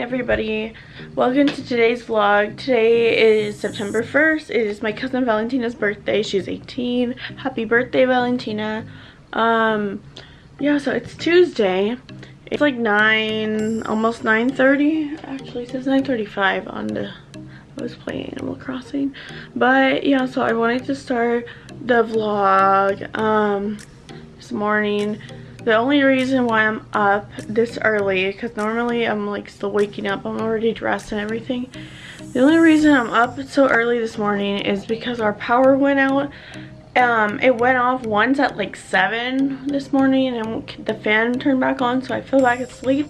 everybody, welcome to today's vlog. Today is September 1st. It is my cousin Valentina's birthday. She's 18. Happy birthday, Valentina. Um, yeah, so it's Tuesday. It's like 9, almost 9.30. Actually, it says 9.35 on the, I was playing Animal Crossing. But yeah, so I wanted to start the vlog um, this morning the only reason why I'm up this early, because normally I'm like still waking up, I'm already dressed and everything. The only reason I'm up so early this morning is because our power went out. Um, it went off once at like 7 this morning and the fan turned back on so I fell back asleep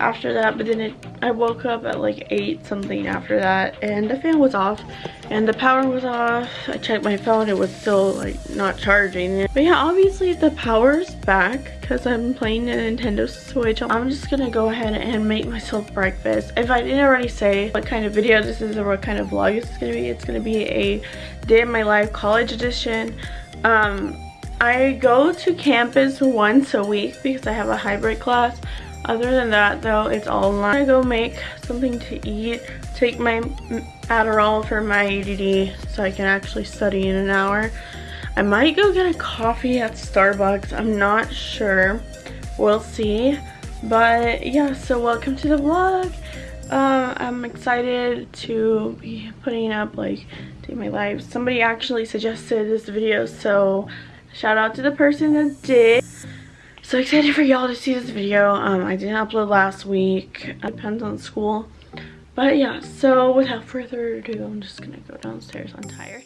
after that but then it i woke up at like eight something after that and the fan was off and the power was off. I checked my phone it was still like not charging. But yeah obviously the power's back because i'm playing the nintendo switch. I'm just gonna go ahead and make myself breakfast. If i didn't already say what kind of video this is or what kind of vlog this is gonna be it's gonna be a day in my life college edition. Um i go to campus once a week because i have a hybrid class other than that though, it's all. I'm gonna go make something to eat, take my Adderall for my ADD so I can actually study in an hour. I might go get a coffee at Starbucks, I'm not sure. We'll see. But yeah, so welcome to the vlog. Uh, I'm excited to be putting up like day my life. Somebody actually suggested this video, so shout out to the person that did. So excited for y'all to see this video. Um, I didn't upload last week. It depends on school. But yeah, so without further ado, I'm just gonna go downstairs. I'm tired.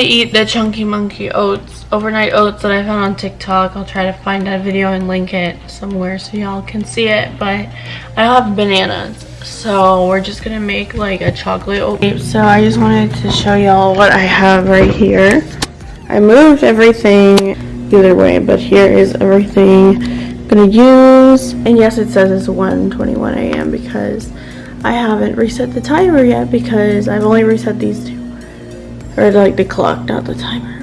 Normally eat the Chunky Monkey oats, overnight oats that I found on TikTok. I'll try to find that video and link it somewhere so y'all can see it. But I have bananas, so we're just gonna make like a chocolate oat. So I just wanted to show y'all what I have right here. I moved everything either way, but here is everything I'm gonna use. And yes, it says it's 1:21 a.m. because I haven't reset the timer yet because I've only reset these two or like the clock, not the timer.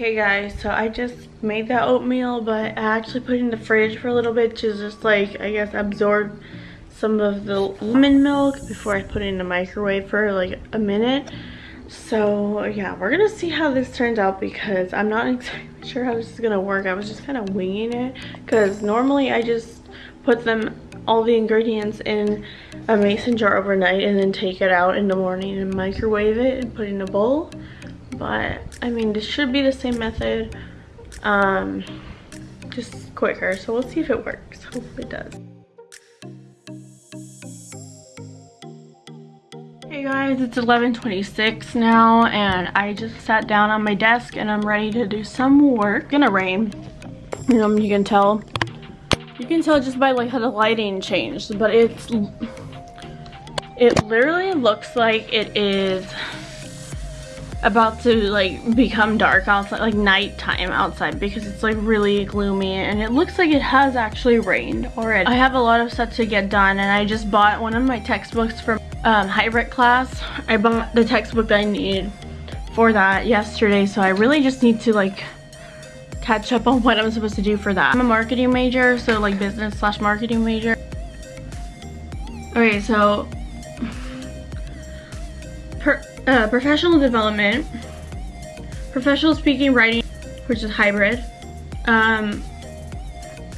Hey guys so i just made that oatmeal but i actually put it in the fridge for a little bit to just like i guess absorb some of the lemon milk before i put it in the microwave for like a minute. So yeah we're gonna see how this turns out because i'm not exactly sure how this is gonna work. I was just kind of winging it because normally i just put them all the ingredients in a mason jar overnight and then take it out in the morning and microwave it and put it in a bowl but I mean this should be the same method um just quicker so we'll see if it works hopefully it does Hey guys, it's 11.26 now and I just sat down on my desk and I'm ready to do some work. It's gonna rain. You know, you can tell. You can tell just by like how the lighting changed, but it's, it literally looks like it is about to like become dark outside like nighttime outside because it's like really gloomy and it looks like it has actually rained already i have a lot of stuff to get done and i just bought one of my textbooks from um, hybrid class i bought the textbook i need for that yesterday so i really just need to like catch up on what I'm supposed to do for that. I'm a marketing major, so like business slash marketing major. Okay, so per, uh, professional development, professional speaking, writing, which is hybrid, um,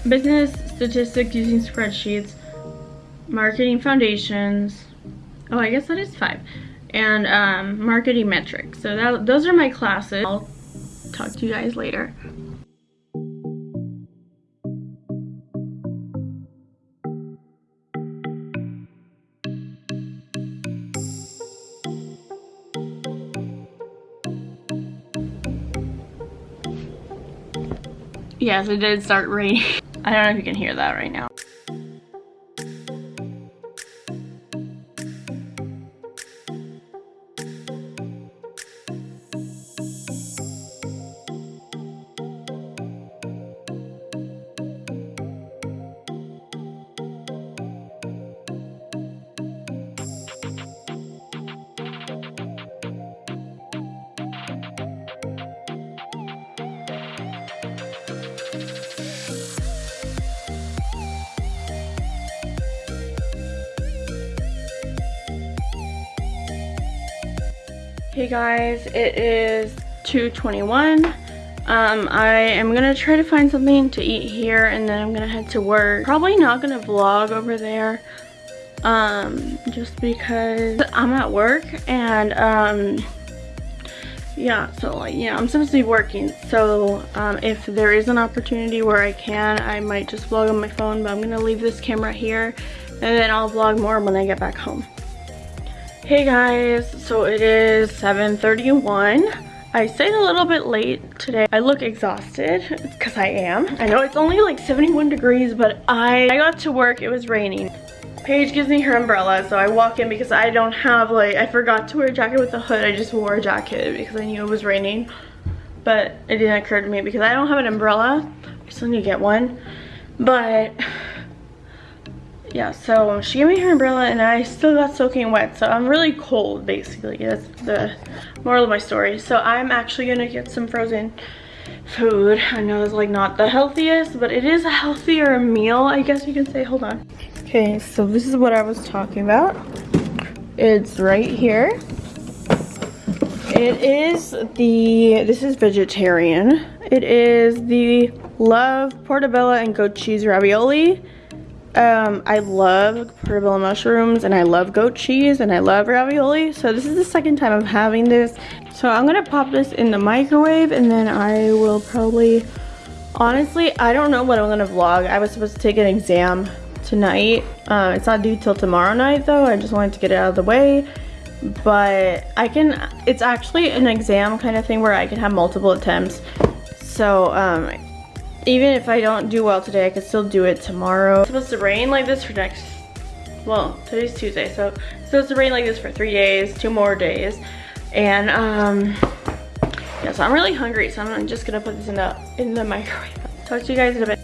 business statistics using spreadsheets, marketing foundations, oh I guess that is five, and um, marketing metrics. So that, those are my classes. I'll talk to you guys later. Yes, it did start raining. I don't know if you can hear that right now. Hey guys, it is 2.21. Um, I am gonna try to find something to eat here and then I'm gonna head to work. Probably not gonna vlog over there, um, just because I'm at work and, um, yeah, so like, yeah, I'm supposed to be working. So, um, if there is an opportunity where I can, I might just vlog on my phone, but I'm gonna leave this camera here and then I'll vlog more when I get back home. Hey guys, so it is 7.31. I stayed a little bit late today. I look exhausted because I am. I know it's only like 71 degrees, but I, I got to work, it was raining. Paige gives me her umbrella, so I walk in because I don't have like, I forgot to wear a jacket with a hood. I just wore a jacket because I knew it was raining. But it didn't occur to me because I don't have an umbrella. I still need to get one. But yeah, so she gave me her umbrella and I still got soaking wet. So I'm really cold, basically. That's the moral of my story. So I'm actually gonna get some frozen food. I know it's like not the healthiest, but it is a healthier meal, I guess you can say. Hold on. Okay, so this is what I was talking about. It's right here. It is the, this is vegetarian. It is the Love Portobello and goat cheese ravioli um, I love portobello mushrooms and I love goat cheese and I love ravioli. So this is the second time I'm having this. So I'm gonna pop this in the microwave and then I will probably, honestly, I don't know what I'm gonna vlog. I was supposed to take an exam tonight. Uh, it's not due till tomorrow night though. I just wanted to get it out of the way. But I can, it's actually an exam kind of thing where I can have multiple attempts. So um, even if I don't do well today, I can still do it tomorrow. It's supposed to rain like this for next, well, today's Tuesday, so it's supposed to rain like this for three days, two more days. And um, yeah, so I'm really hungry, so I'm just gonna put this in the, in the microwave. Talk to you guys in a bit.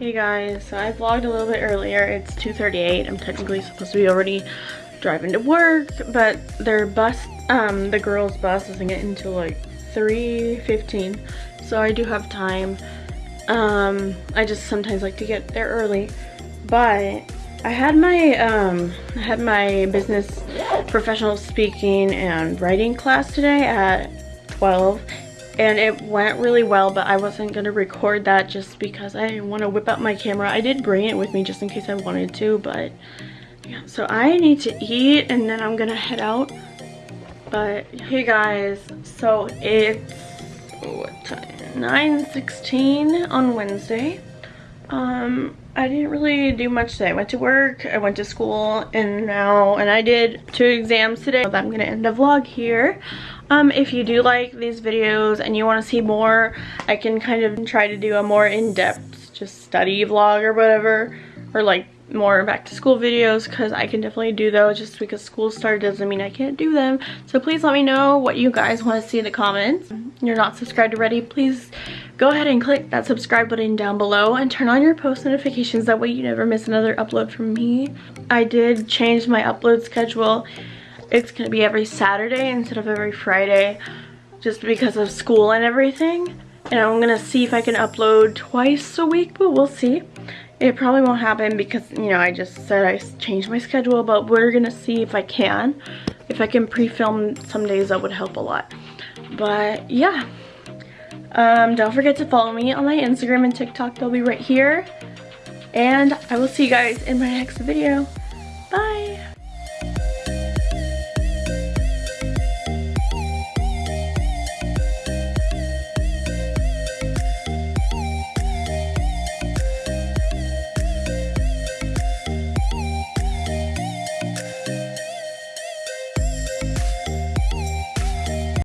Hey guys, so I vlogged a little bit earlier. It's 2.38. I'm technically supposed to be already driving to work, but their bus, um, the girls' bus doesn't get until like 3.15, so I do have time. Um, I just sometimes like to get there early, but I had my um I had my business professional speaking and writing class today at 12 and it went really well but I wasn't gonna record that just because I didn't want to whip out my camera. I did bring it with me just in case I wanted to but yeah so I need to eat and then I'm gonna head out but hey guys so it's what time 9:16 on Wednesday um I didn't really do much today. I went to work, I went to school, and now, and I did two exams today. So I'm gonna end the vlog here. Um, if you do like these videos and you want to see more, I can kind of try to do a more in-depth just study vlog or whatever, or like more back to school videos because I can definitely do those just because school started doesn't mean I can't do them. So please let me know what you guys want to see in the comments. If you're not subscribed already, please go ahead and click that subscribe button down below and turn on your post notifications. That way you never miss another upload from me. I did change my upload schedule. It's to be every Saturday instead of every Friday just because of school and everything. And I'm to see if I can upload twice a week, but we'll see. It probably won't happen because, you know, I just said I changed my schedule, but we're gonna see if I can. If I can pre-film some days, that would help a lot. But, yeah. Um, don't forget to follow me on my Instagram and TikTok. They'll be right here. And I will see you guys in my next video.